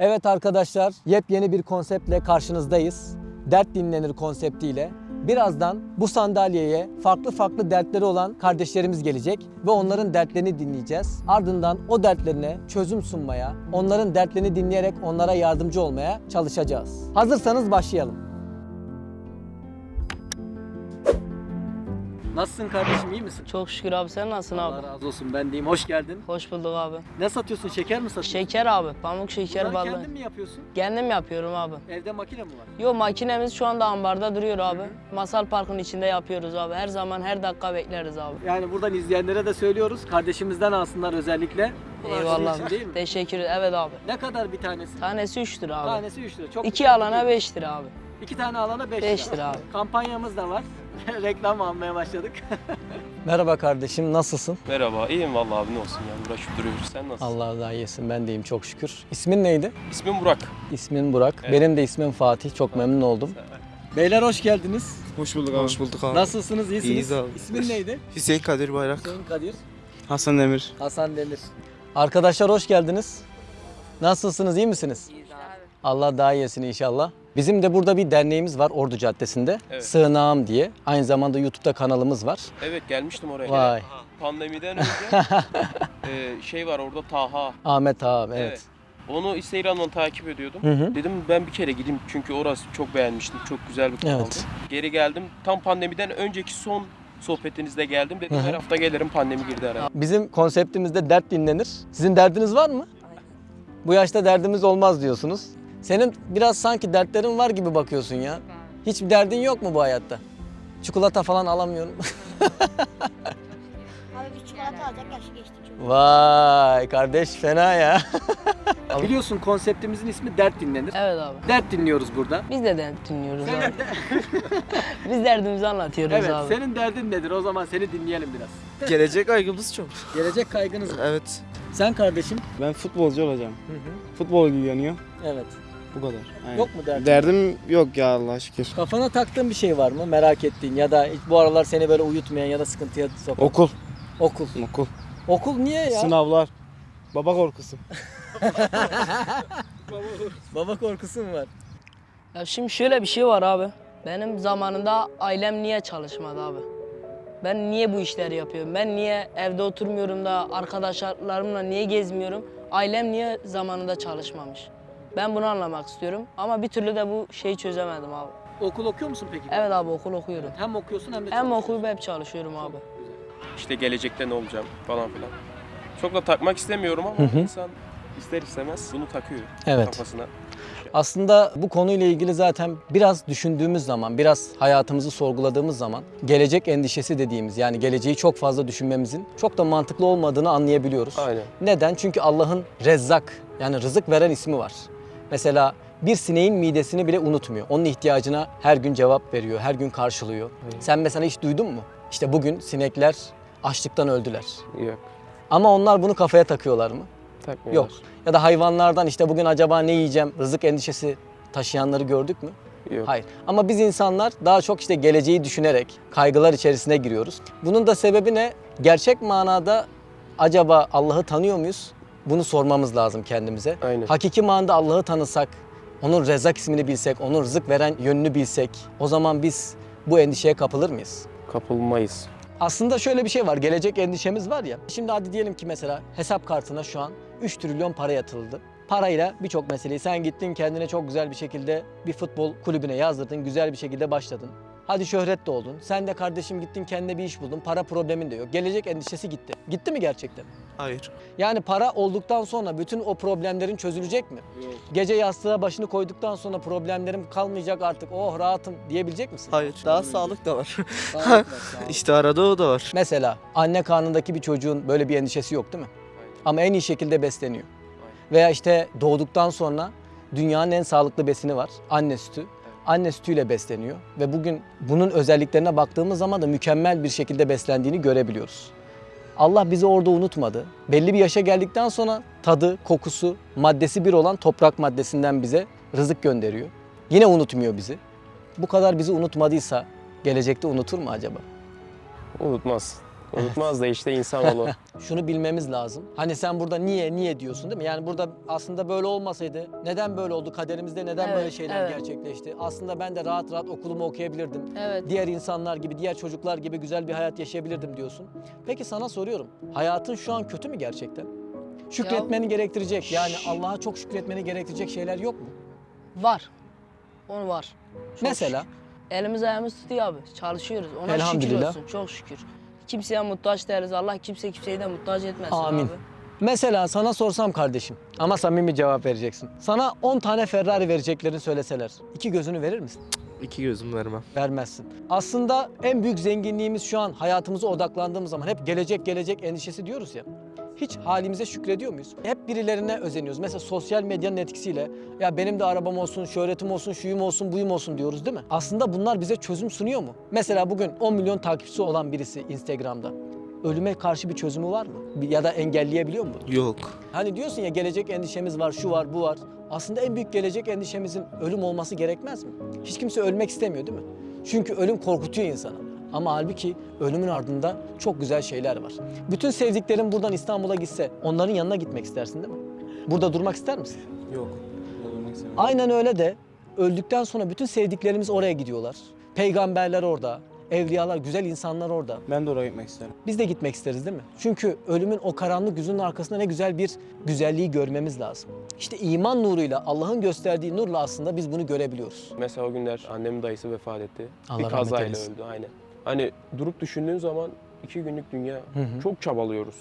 Evet arkadaşlar, yepyeni bir konseptle karşınızdayız. Dert dinlenir konseptiyle. Birazdan bu sandalyeye farklı farklı dertleri olan kardeşlerimiz gelecek ve onların dertlerini dinleyeceğiz. Ardından o dertlerine çözüm sunmaya, onların dertlerini dinleyerek onlara yardımcı olmaya çalışacağız. Hazırsanız başlayalım. Nasılsın kardeşim, iyi misin? Çok şükür abi sen nasılsın Allah abi? razı olsun, ben deyim. Hoş geldin. Hoş bulduk abi. Ne satıyorsun, şeker mi satıyorsun? Şeker abi, pamuk şeker Bunları ballı. kendin mi yapıyorsun? Kendim yapıyorum abi. Evde makine mi var? Yo makinemiz şu anda ambarda duruyor abi. Masal Park'ın içinde yapıyoruz abi. Her zaman her dakika bekleriz abi. Yani buradan izleyenlere de söylüyoruz. Kardeşimizden alsınlar özellikle. Bunlar Eyvallah. için değil mi? Teşekkür Evet abi. Ne kadar bir tanesi? Tanesi 3 lira abi. Tanesi 3 lira. Çok İki alana değil. 5 lira abi. İki tane alana 5 Beş lira abi. Kampanyamız da var. Reklam almaya başladık. Merhaba kardeşim, nasılsın? Merhaba, iyiyim vallahi abi ne olsun yani uğraşıp duruyoruz. Sen nasılsın? Allah daha iyisin, ben de iyiyim çok şükür. İsmin neydi? İsmim Burak. İsmin Burak. Evet. Benim de ismim Fatih, çok memnun oldum. Beyler hoş geldiniz. Hoş bulduk abi. Hoş bulduk abi. Nasılsınız, iyisiniz? İyiyiz abi. İsmin neydi? Hüseyin Kadir Bayrak. Hüseyin Kadir. Hasan Demir. Hasan Demir. Arkadaşlar hoş geldiniz. Nasılsınız, iyi misiniz? Allah daha iyisin inşallah. Bizim de burada bir derneğimiz var Ordu Caddesi'nde. Evet. Sığınağım diye. Aynı zamanda YouTube'da kanalımız var. Evet gelmiştim oraya. Vay. Pandemiden önce e, şey var orada Taha. Ahmet abi evet. Evet. Onu Instagram'dan takip ediyordum. Hı hı. Dedim ben bir kere gideyim çünkü orası çok beğenmiştim. Çok güzel bir kanaldı. Evet. Geri geldim. Tam pandemiden önceki son sohbetinizde geldim. Dedim Hı hı. her hafta gelirim pandemi girdi araya. Bizim konseptimizde dert dinlenir. Sizin derdiniz var mı? Bu yaşta derdimiz olmaz diyorsunuz. Senin biraz sanki dertlerin var gibi bakıyorsun ya. Hiçbir derdin yok mu bu hayatta? Çikolata falan alamıyorum. Abi bir çikolata alacak yaşı geçti çünkü. Vay kardeş fena ya. Biliyorsun konseptimizin ismi dert dinlenir. Evet abi. Dert dinliyoruz burada. Biz de dert dinliyoruz abi. Biz derdimizi anlatıyoruz Evet, abi. senin derdin nedir? O zaman seni dinleyelim biraz. Gelecek kaygımız çok. Gelecek kaygınız var. Evet. Sen kardeşim? Ben futbolcu olacağım. Hı hı. Futbol ilgileniyor. Evet. Bu kadar. Aynen. Yok mu derdin? Derdim yok ya Allah'a şükür. Kafana taktığın bir şey var mı? Merak ettiğin ya da hiç bu aralar seni böyle uyutmayan ya da sıkıntıya sokan? Okul. Okul. Okul. Okul niye ya? Sınavlar. Baba korkusu. Baba korkusu mu var? Ya şimdi şöyle bir şey var abi. Benim zamanında ailem niye çalışmadı abi? Ben niye bu işleri yapıyorum? Ben niye evde oturmuyorum da arkadaşlarımla niye gezmiyorum? Ailem niye zamanında çalışmamış? Ben bunu anlamak istiyorum ama bir türlü de bu şeyi çözemedim abi. Okul okuyor musun peki? Evet abi okul okuyorum. Hem okuyorsun hem de Hem çalışıyorsun. okuyup hep çalışıyorum abi. İşte gelecekte ne olacağım falan filan. Çok da takmak istemiyorum ama Hı hı. insan ister istemez bunu takıyor Evet. kafasına. Aslında bu konuyla ilgili zaten biraz düşündüğümüz zaman, biraz hayatımızı sorguladığımız zaman gelecek endişesi dediğimiz yani geleceği çok fazla düşünmemizin çok da mantıklı olmadığını anlayabiliyoruz. Aynen. Neden? Çünkü Allah'ın Rezzak yani rızık veren ismi var. Mesela bir sineğin midesini bile unutmuyor. Onun ihtiyacına her gün cevap veriyor, her gün karşılıyor. Sen mesela hiç duydun mu? İşte bugün sinekler açlıktan öldüler. Yok. Ama onlar bunu kafaya takıyorlar mı? Takmıyorlar. Yok. Ya da hayvanlardan işte bugün acaba ne yiyeceğim rızık endişesi taşıyanları gördük mü? Yok. Hayır. Ama biz insanlar daha çok işte geleceği düşünerek kaygılar içerisine giriyoruz. Bunun da sebebi ne? Gerçek manada acaba Allah'ı tanıyor muyuz? Bunu sormamız lazım kendimize. Aynen. Hakiki manada Allah'ı tanısak, onun rezak ismini bilsek, onun rızık veren yönünü bilsek o zaman biz bu endişeye kapılır mıyız? Kapılmayız. Aslında şöyle bir şey var. Gelecek endişemiz var ya. Şimdi hadi diyelim ki mesela hesap kartına şu an 3 trilyon para yatırıldı. Parayla birçok meseleyi sen gittin kendine çok güzel bir şekilde bir futbol kulübüne yazdırdın. Güzel bir şekilde başladın. Hadi şöhret de oldun. Sen de kardeşim gittin kendine bir iş buldun. Para problemin de yok. Gelecek endişesi gitti. Gitti mi gerçekten? Hayır. Yani para olduktan sonra bütün o problemlerin çözülecek mi? Gece yastığa başını koyduktan sonra problemlerim kalmayacak artık. Oh rahatım diyebilecek misin? Hayır. Daha sağlık da var. Sağlık var, sağlık. işte arada o da var. Mesela anne karnındaki bir çocuğun böyle bir endişesi yok değil mi? Ama en iyi şekilde besleniyor. Veya işte doğduktan sonra dünyanın en sağlıklı besini var. Anne sütü. Anne sütüyle besleniyor ve bugün bunun özelliklerine baktığımız zaman da mükemmel bir şekilde beslendiğini görebiliyoruz. Allah bizi orada unutmadı. Belli bir yaşa geldikten sonra tadı, kokusu, maddesi bir olan toprak maddesinden bize rızık gönderiyor. Yine unutmuyor bizi. Bu kadar bizi unutmadıysa gelecekte unutur mu acaba? Unutmaz. Unutmaz da işte insanoğlu. Şunu bilmemiz lazım. Hani sen burada niye niye diyorsun değil mi? Yani burada aslında böyle olmasaydı neden böyle oldu? Kaderimizde neden Evet, böyle şeyler evet. gerçekleşti? Aslında ben de rahat rahat okulumu okuyabilirdim. Evet. Diğer insanlar gibi, diğer çocuklar gibi güzel bir hayat yaşayabilirdim diyorsun. Peki sana soruyorum. Hayatın şu an kötü mü gerçekten? Şükretmeni gerektirecek. Yani Allah'a çok şükretmeni gerektirecek şeyler yok mu? Var. Onu var. Çok Mesela şükür. Elimiz ayağımız tutuyor abi. Çalışıyoruz. Ona şükür Elhamdülillah. olsun. Çok şükür. Kimseye muhtaç değiliz. Allah kimse kimseyi de muhtaç etmesin Amin. abi. Mesela sana sorsam kardeşim ama samimi cevap vereceksin. Sana 10 tane Ferrari vereceklerini söyleseler iki gözünü verir misin? İki gözüm vermem. Vermezsin. Aslında en büyük zenginliğimiz şu an hayatımıza odaklandığımız zaman hep gelecek gelecek endişesi diyoruz ya. Hiç halimize şükrediyor muyuz? Hep birilerine özeniyoruz. Mesela sosyal medyanın etkisiyle ya benim de arabam olsun, şöhretim olsun, şuyum olsun, buyum olsun diyoruz değil mi? Aslında bunlar bize çözüm sunuyor mu? Mesela bugün 10 milyon takipçisi olan birisi Instagram'da ölüme karşı bir çözümü var mı? Ya da engelleyebiliyor mu? Yok. Hani diyorsun ya gelecek endişemiz var, şu var, bu var. Aslında en büyük gelecek endişemizin ölüm olması gerekmez mi? Hiç kimse ölmek istemiyor değil mi? Çünkü ölüm korkutuyor insanı. Ama halbuki ölümün ardında çok güzel şeyler var. Bütün sevdiklerin buradan İstanbul'a gitse onların yanına gitmek istersin değil mi? Burada durmak ister misin? Yok. Olmak istemiyorum. Aynen öyle de öldükten sonra bütün sevdiklerimiz oraya gidiyorlar. Peygamberler orada, evliyalar, güzel insanlar orada. Ben de oraya gitmek isterim. Biz de gitmek isteriz değil mi? Çünkü ölümün o karanlık yüzünün arkasında ne güzel bir güzelliği görmemiz lazım. İşte iman nuruyla, Allah'ın gösterdiği nurla aslında biz bunu görebiliyoruz. Mesela o günler annemin dayısı vefat etti. Allah bir kazayla öldü aynen. Hani durup düşündüğün zaman iki günlük dünya hı. çok çabalıyoruz.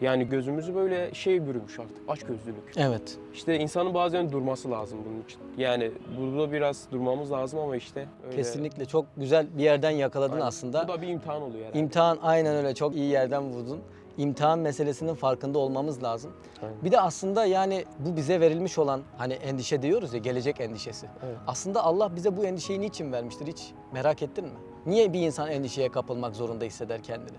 Yani gözümüzü böyle şey bürümüş artık açgözlülük. Evet. İşte insanın bazen durması lazım bunun için. Yani burada biraz durmamız lazım ama işte öyle. Kesinlikle çok güzel bir yerden yakaladın Aynen. aslında. Bu da bir imtihan oluyor herhalde. İmtihan aynen öyle çok iyi yerden vurdun. İmtihan meselesinin farkında olmamız lazım. Aynen. Bir de aslında yani bu bize verilmiş olan hani endişe diyoruz ya gelecek endişesi. Evet. Aslında Allah bize bu endişeyi niçin vermiştir hiç merak ettin mi? Niye bir insan endişeye kapılmak zorunda hisseder kendini?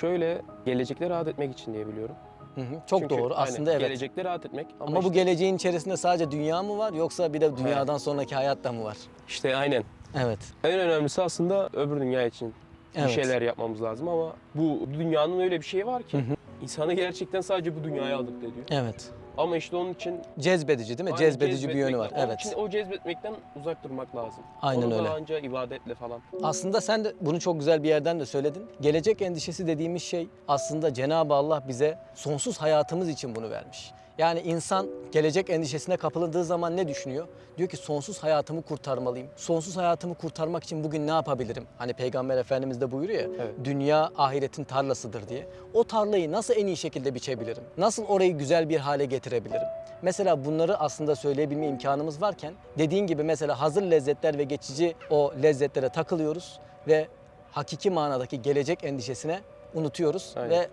Şöyle gelecekte rahat etmek için diye biliyorum. Hı hı, Çok Çünkü doğru aslında evet. Gelecekte rahat etmek ama, Ama bu işte, geleceğin içerisinde sadece dünya mı var yoksa bir de dünyadan sonraki hayat da mı var? işte aynen. Evet. En önemlisi aslında öbür dünya için Evet. bir şeyler yapmamız lazım ama bu dünyanın öyle bir şeyi var ki insanı gerçekten sadece bu dünyaya alıp ediyor. Evet. Ama işte onun için Cezbedici değil mi? aynen Cezbedici bir yönü var. Onun Evet. için o cezbetmekten uzak durmak lazım. Aynen Onu öyle. anca ibadetle falan. Aslında sen de bunu çok güzel bir yerden de söyledin. Gelecek endişesi dediğimiz şey aslında Cenab-ı Allah bize sonsuz hayatımız için bunu vermiş. Yani insan gelecek endişesine kapıldığı zaman ne düşünüyor? Diyor ki sonsuz hayatımı kurtarmalıyım. Sonsuz hayatımı kurtarmak için bugün ne yapabilirim? Hani Peygamber Efendimiz de buyuruyor ya, Evet. dünya ahiretin tarlasıdır diye. O tarlayı nasıl en iyi şekilde biçebilirim? Nasıl orayı güzel bir hale getirebilirim? Mesela bunları aslında söyleyebilme imkanımız varken dediğin gibi mesela hazır lezzetler ve geçici o lezzetlere takılıyoruz ve hakiki manadaki gelecek endişesine unutuyoruz Aynen. ve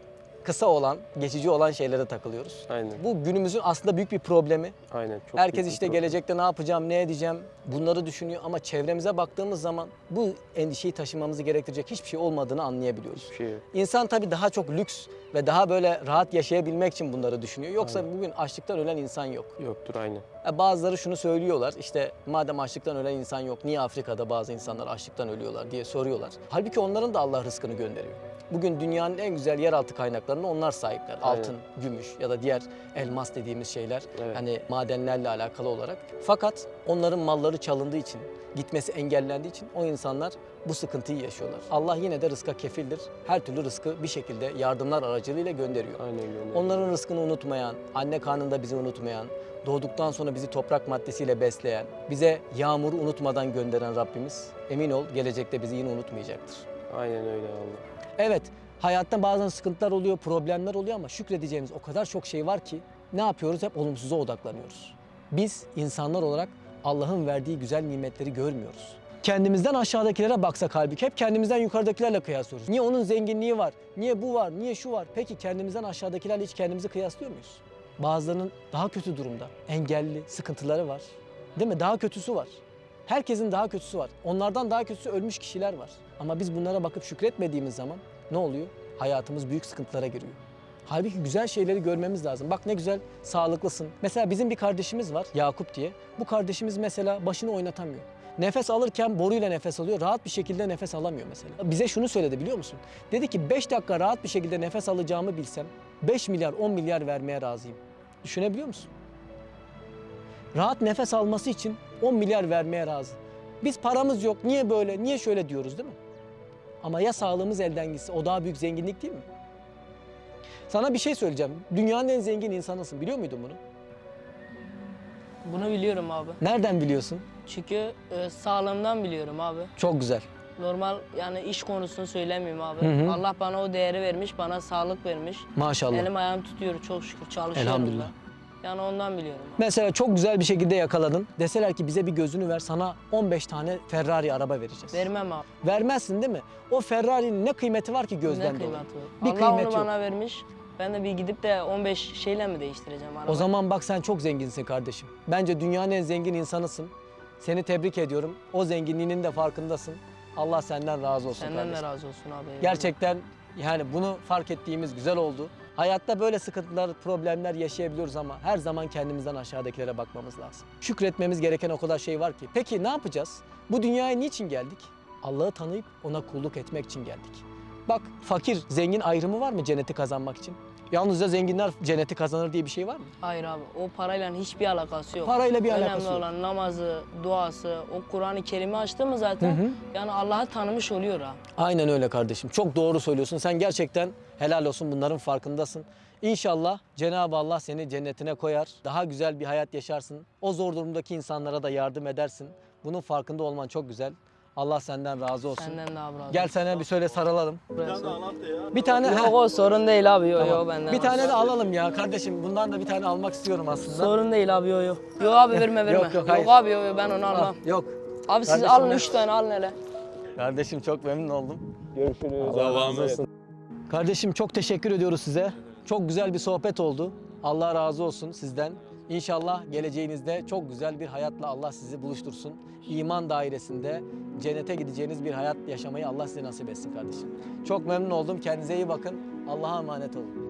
kısa olan, geçici olan şeylere takılıyoruz. Aynen. Bu günümüzün aslında büyük bir problemi. Aynen. Çok Herkes işte problem. gelecekte ne yapacağım, ne edeceğim bunları düşünüyor ama çevremize baktığımız zaman bu endişeyi taşımamızı gerektirecek hiçbir şey olmadığını anlayabiliyoruz. Bir şey yok. İnsan tabii daha çok lüks ve daha böyle rahat yaşayabilmek için bunları düşünüyor. Yoksa bugün açlıktan ölen insan yok. Yoktur aynen. Ya Bazıları şunu söylüyorlar işte madem açlıktan ölen insan yok niye Afrika'da bazı insanlar açlıktan ölüyorlar diye soruyorlar. Halbuki onların da Allah rızkını gönderiyor. Bugün dünyanın en güzel yeraltı kaynaklarına onlar sahipler. Aynen. Altın, gümüş ya da diğer elmas dediğimiz şeyler Evet. hani madenlerle alakalı olarak. Fakat onların malları çalındığı için, gitmesi engellendiği için o insanlar bu sıkıntıyı yaşıyorlar. Allah yine de rızka kefildir. Her türlü rızkı bir şekilde yardımlar aracılığıyla gönderiyor. Aynen gönderiyor. Onların rızkını unutmayan, anne karnında bizi unutmayan, doğduktan sonra bizi toprak maddesiyle besleyen, bize yağmuru unutmadan gönderen Rabbimiz emin ol gelecekte bizi yine unutmayacaktır. Aynen öyle Allah. Evet, hayatta bazen sıkıntılar oluyor, problemler oluyor ama şükredeceğimiz o kadar çok şey var ki ne yapıyoruz? Hep olumsuza odaklanıyoruz. Biz insanlar olarak Allah'ın verdiği güzel nimetleri görmüyoruz. Kendimizden aşağıdakilere baksak halbuki hep kendimizden yukarıdakilerle kıyaslıyoruz. Niye onun zenginliği var? Niye bu var? Niye şu var? Peki kendimizden aşağıdakilerle hiç kendimizi kıyaslıyor muyuz? Bazılarının daha kötü durumda, engelli, sıkıntıları var. Değil mi? Daha kötüsü var. Herkesin daha kötüsü var. Onlardan daha kötüsü ölmüş kişiler var. Ama biz bunlara bakıp şükretmediğimiz zaman ne oluyor? Hayatımız büyük sıkıntılara giriyor. Halbuki güzel şeyleri görmemiz lazım. Bak ne güzel sağlıklısın. Mesela bizim bir kardeşimiz var Yakup diye. Bu kardeşimiz mesela başını oynatamıyor. Nefes alırken boruyla nefes alıyor. Rahat bir şekilde nefes alamıyor mesela. Bize şunu söyledi biliyor musun? Dedi ki 5 dakika rahat bir şekilde nefes alacağımı bilsem 5 milyar 10 milyar vermeye razıyım. Düşünebiliyor musun? Rahat nefes alması için 10 milyar vermeye razı. Biz paramız yok, niye böyle, niye şöyle diyoruz değil mi? Ama ya sağlığımız elden gitse o daha büyük zenginlik değil mi? Sana bir şey söyleyeceğim. Dünyanın en zengin insanısın. Biliyor muydun bunu? Bunu biliyorum abi. Nereden biliyorsun? Çünkü e, sağlığımdan biliyorum abi. Çok güzel. Normal yani iş konusunu söylemiyorum abi. Hı hı. Allah bana o değeri vermiş, bana sağlık vermiş. Maşallah. Elim ayağım tutuyor çok şükür çalışıyorum Elhamdülillah. da. Yani ondan biliyorum. Mesela çok güzel bir şekilde yakaladın. Deseler ki bize bir gözünü ver sana 15 tane Ferrari araba vereceğiz. Vermem abi. Vermezsin değil mi? O Ferrari'nin ne kıymeti var ki gözden ne dolayı? kıymeti var? Bir Allah kıymeti onu yok. bana vermiş. Ben de bir gidip de 15 şeyle mi değiştireceğim arabayı? O zaman bak sen çok zenginsin kardeşim. Bence dünyanın en zengin insanısın. Seni tebrik ediyorum. O zenginliğinin de farkındasın. Allah senden razı olsun Senden kardeşim. de razı olsun abi. eyvallah. Gerçekten yani bunu fark ettiğimiz güzel oldu. Hayatta böyle sıkıntılar, problemler yaşayabiliyoruz ama her zaman kendimizden aşağıdakilere bakmamız lazım. Şükretmemiz gereken o kadar şey var ki. Peki ne yapacağız? Bu dünyaya niçin geldik? Allah'ı tanıyıp ona kulluk etmek için geldik. Bak fakir, zengin ayrımı var mı cenneti kazanmak için? Yalnızca zenginler cenneti kazanır diye bir şey var mı? Hayır abi o parayla hiçbir alakası yok. Parayla bir Önemli alakası yok. olan namazı, duası, o Kur'an-ı Kerim'i açtı mı zaten Hı hı. yani Allah'ı tanımış oluyor ha. Aynen öyle kardeşim. Çok doğru söylüyorsun. Sen gerçekten helal olsun bunların farkındasın. İnşallah Cenab-ı Allah seni cennetine koyar. Daha güzel bir hayat yaşarsın. O zor durumdaki insanlara da yardım edersin. Bunun farkında olman çok güzel. Allah senden razı olsun. Senden de abi razı Gel sana bir söyle sarılalım. Burası. Bir tane Yok o sorun değil abi yok tamam. yok benden. Bir tane de alalım ya kardeşim. Bundan da bir tane almak istiyorum aslında. Sorun değil abi yok yok. Yok abi verme verme. Yok, yok, hayır. abi yok yok ben onu Ah, almam. yok. Abi siz Kardeşim alın ne- 3 tane alın hele. Kardeşim çok memnun oldum. Görüşürüz. Allah razı olsun. Kardeşim çok teşekkür ediyoruz size. Çok güzel bir sohbet oldu. Allah razı olsun sizden. İnşallah geleceğinizde çok güzel bir hayatla Allah sizi buluştursun. İman dairesinde cennete gideceğiniz bir hayat yaşamayı Allah size nasip etsin kardeşim. Çok memnun oldum. Kendinize iyi bakın. Allah'a emanet olun.